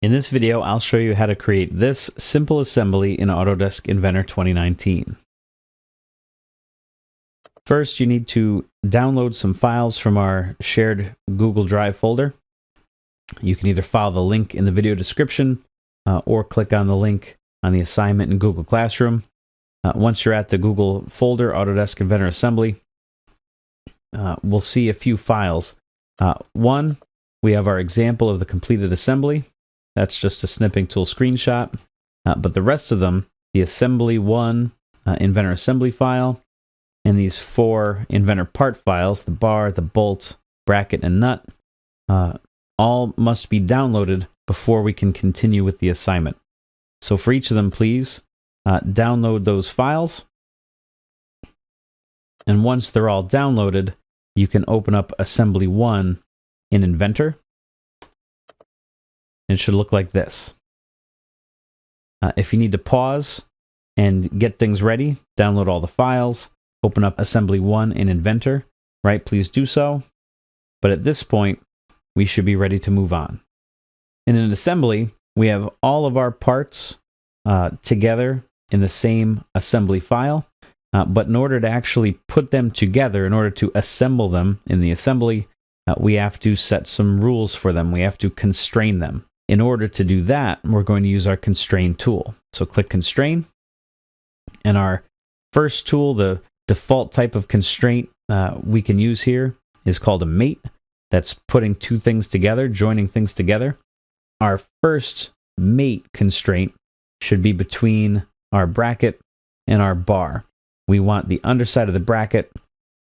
In this video, I'll show you how to create this simple assembly in Autodesk Inventor 2019. First, you need to download some files from our shared Google Drive folder. You can either follow the link in the video description uh, or click on the link on the assignment in Google Classroom. Uh, once you're at the Google folder, Autodesk Inventor Assembly, uh, we'll see a few files. Uh, one, we have our example of the completed assembly. That's just a snipping tool screenshot. Uh, but the rest of them, the assembly one uh, inventor assembly file, and these four inventor part files, the bar, the bolt, bracket, and nut, uh, all must be downloaded before we can continue with the assignment. So for each of them, please uh, download those files. And once they're all downloaded, you can open up assembly one in Inventor it should look like this. Uh, if you need to pause and get things ready, download all the files, open up Assembly 1 in Inventor, right? Please do so. But at this point, we should be ready to move on. In an assembly, we have all of our parts uh, together in the same assembly file. Uh, but in order to actually put them together, in order to assemble them in the assembly, uh, we have to set some rules for them. We have to constrain them. In order to do that, we're going to use our constrain tool. So click constrain. And our first tool, the default type of constraint uh, we can use here is called a mate. That's putting two things together, joining things together. Our first mate constraint should be between our bracket and our bar. We want the underside of the bracket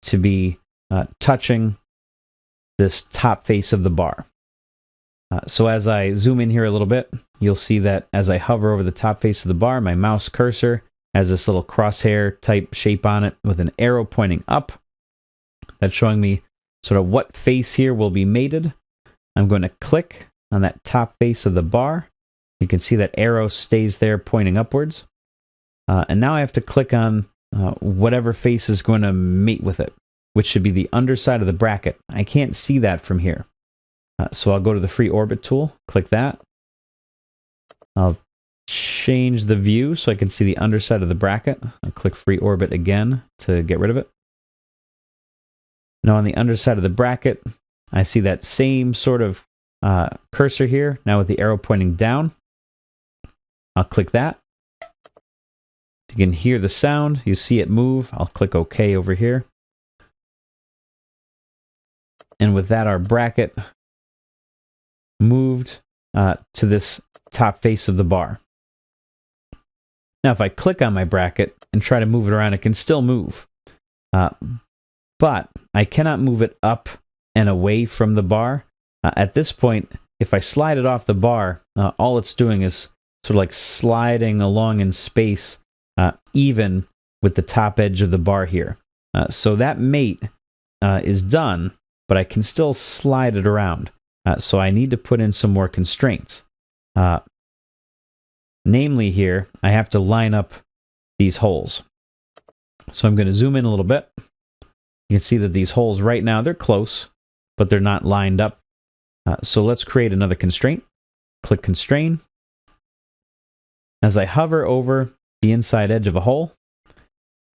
to be uh, touching this top face of the bar. Uh, so as I zoom in here a little bit, you'll see that as I hover over the top face of the bar, my mouse cursor has this little crosshair type shape on it with an arrow pointing up. That's showing me sort of what face here will be mated. I'm going to click on that top face of the bar. You can see that arrow stays there pointing upwards. Uh, and now I have to click on uh, whatever face is going to mate with it, which should be the underside of the bracket. I can't see that from here. Uh, so I'll go to the free orbit tool, click that. I'll change the view so I can see the underside of the bracket. I'll click free orbit again to get rid of it. Now on the underside of the bracket, I see that same sort of uh, cursor here, now with the arrow pointing down. I'll click that. You can hear the sound, you see it move. I'll click OK over here. And with that, our bracket moved uh, to this top face of the bar. Now, if I click on my bracket and try to move it around, it can still move. Uh, but I cannot move it up and away from the bar. Uh, at this point, if I slide it off the bar, uh, all it's doing is sort of like sliding along in space, uh, even with the top edge of the bar here. Uh, so that mate is done, but I can still slide it around. Uh, so I need to put in some more constraints. Uh, namely here, I have to line up these holes. So I'm going to zoom in a little bit. You can see that these holes right now, they're close, but they're not lined up. Uh, so let's create another constraint. Click constrain. As I hover over the inside edge of a hole,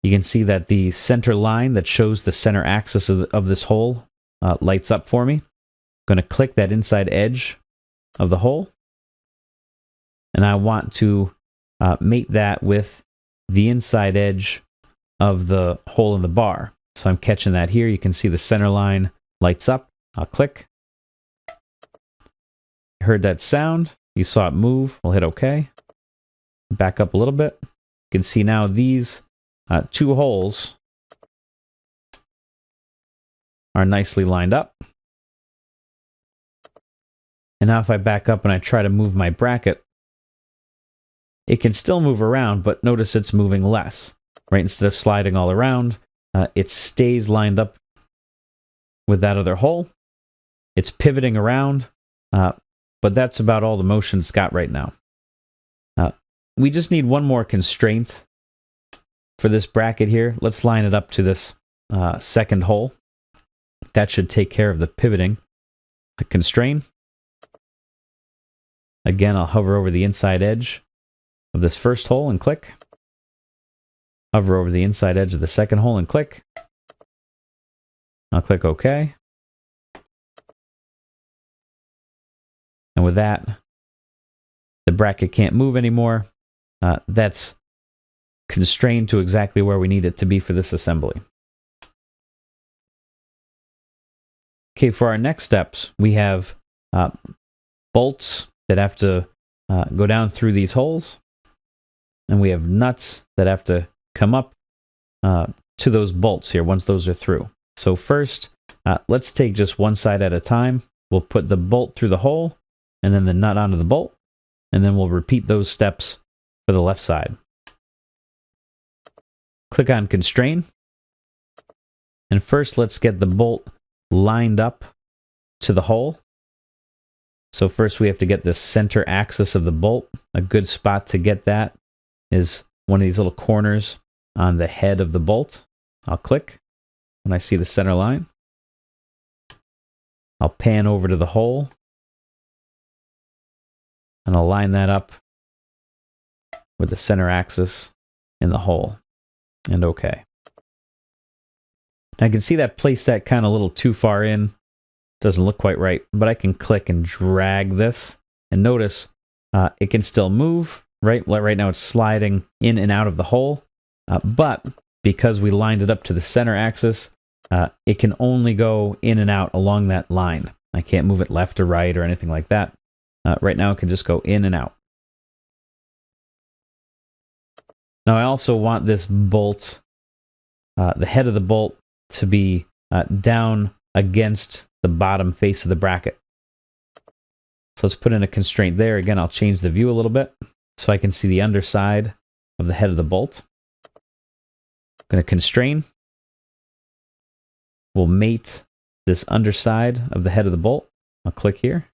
you can see that the center line that shows the center axis of, the, of this hole uh, lights up for me going to click that inside edge of the hole. And I want to uh, mate that with the inside edge of the hole in the bar. So I'm catching that here. You can see the center line lights up. I'll click. Heard that sound. You saw it move. We'll hit OK. Back up a little bit. You can see now these uh, two holes are nicely lined up. And now if I back up and I try to move my bracket, it can still move around, but notice it's moving less, right? Instead of sliding all around, uh, it stays lined up with that other hole. It's pivoting around, uh, but that's about all the motion it's got right now. Uh, we just need one more constraint for this bracket here. Let's line it up to this uh, second hole. That should take care of the pivoting. constrain. Again, I'll hover over the inside edge of this first hole and click. Hover over the inside edge of the second hole and click. I'll click OK. And with that, the bracket can't move anymore. Uh, that's constrained to exactly where we need it to be for this assembly. Okay, for our next steps, we have uh, bolts that have to uh, go down through these holes. And we have nuts that have to come up uh, to those bolts here once those are through. So first, uh, let's take just one side at a time. We'll put the bolt through the hole and then the nut onto the bolt. And then we'll repeat those steps for the left side. Click on constrain. And first, let's get the bolt lined up to the hole. So first we have to get the center axis of the bolt. A good spot to get that is one of these little corners on the head of the bolt. I'll click when I see the center line. I'll pan over to the hole and I'll line that up with the center axis in the hole and okay. Now I can see that place that kind of a little too far in doesn't look quite right, but I can click and drag this. And notice uh, it can still move, right? Right now it's sliding in and out of the hole. Uh, but because we lined it up to the center axis, uh, it can only go in and out along that line. I can't move it left or right or anything like that. Uh, right now it can just go in and out. Now I also want this bolt, uh, the head of the bolt to be uh, down against the bottom face of the bracket. So let's put in a constraint there. Again, I'll change the view a little bit so I can see the underside of the head of the bolt. I'm going to constrain. We'll mate this underside of the head of the bolt. I'll click here.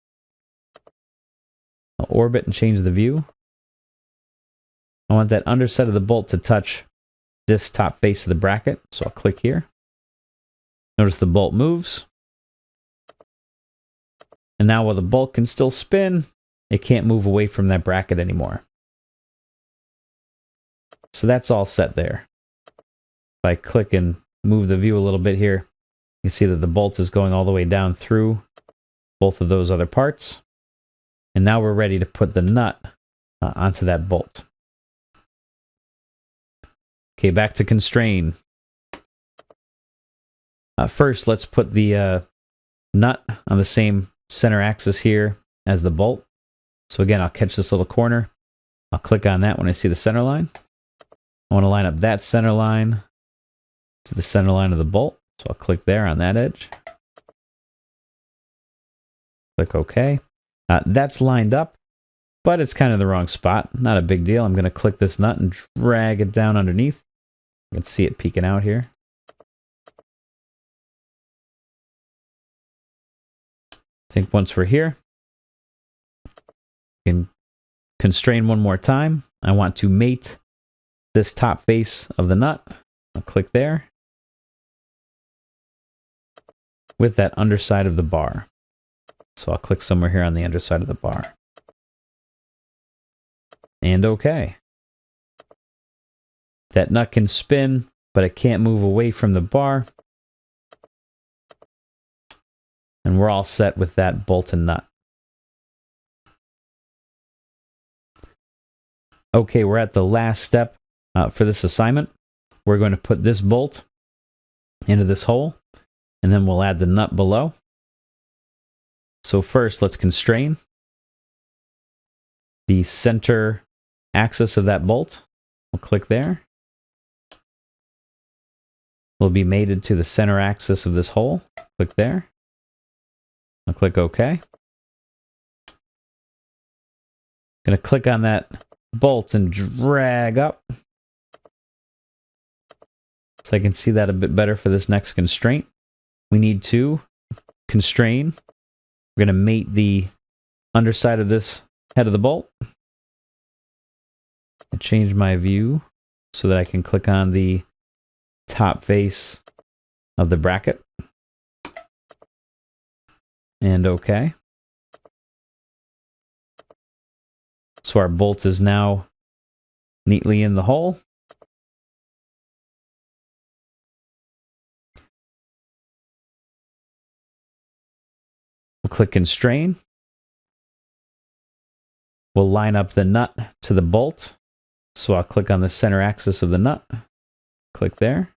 I'll orbit and change the view. I want that underside of the bolt to touch this top face of the bracket, so I'll click here. Notice the bolt moves. And now while the bolt can still spin, it can't move away from that bracket anymore. So that's all set there. If I click and move the view a little bit here, you can see that the bolt is going all the way down through both of those other parts. And now we're ready to put the nut uh, onto that bolt. Okay, back to constrain. Uh, first, let's put the uh, nut on the same center axis here as the bolt. So again, I'll catch this little corner. I'll click on that when I see the center line. I want to line up that center line to the center line of the bolt. So I'll click there on that edge. Click OK. Uh, that's lined up, but it's kind of the wrong spot. Not a big deal. I'm going to click this nut and drag it down underneath. You can see it peeking out here. Think once we're here, we can constrain one more time. I want to mate this top face of the nut. I'll click there with that underside of the bar. So I'll click somewhere here on the underside of the bar. And okay. That nut can spin, but it can't move away from the bar. And we're all set with that bolt and nut. Okay, we're at the last step uh, for this assignment. We're going to put this bolt into this hole, and then we'll add the nut below. So first, let's constrain the center axis of that bolt. We'll click there. Will be mated to the center axis of this hole. Click there. I'll click OK. To click on that bolt and drag up. So I can see that a bit better for this next constraint. We need to constrain. We're going to mate the underside of this head of the bolt. I change my view so that I can click on the top face of the bracket and OK. So our bolt is now neatly in the hole. We'll click constrain. We'll line up the nut to the bolt. So I'll click on the center axis of the nut. Click there.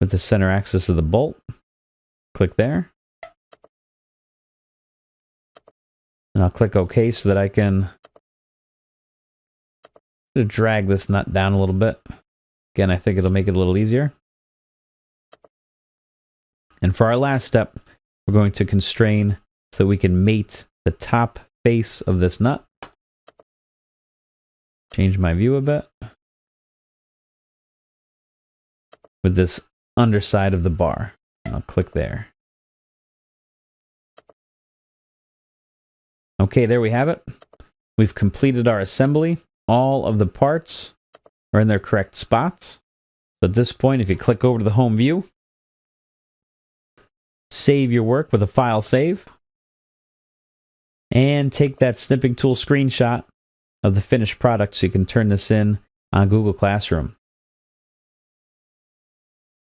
With the center axis of the bolt. Click there. And I'll click OK so that I can drag this nut down a little bit. Again, I think it'll make it a little easier. And for our last step, we're going to constrain so that we can mate the top face of this nut. Change my view a bit. With this underside of the bar. I'll click there. Okay, there we have it. We've completed our assembly. All of the parts are in their correct spots. So at this point, if you click over to the home view, save your work with a file save, and take that snipping tool screenshot of the finished product so you can turn this in on Google Classroom.